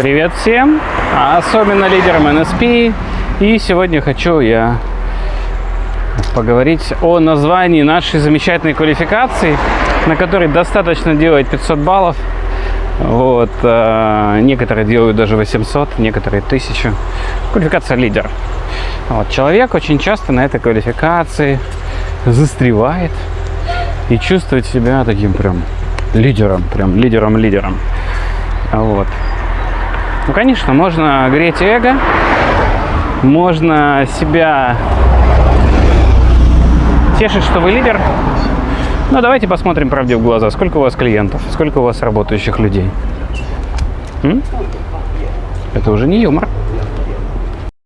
Привет всем, а особенно лидерам NSP. И сегодня хочу я поговорить о названии нашей замечательной квалификации, на которой достаточно делать 500 баллов. Вот, э, некоторые делают даже 800, некоторые 1000. Квалификация лидер. Вот, человек очень часто на этой квалификации застревает и чувствует себя таким прям лидером, прям лидером-лидером. Вот. Ну, конечно, можно греть эго, можно себя тешить, что вы лидер. Но давайте посмотрим правде в глаза. Сколько у вас клиентов? Сколько у вас работающих людей? М? Это уже не юмор.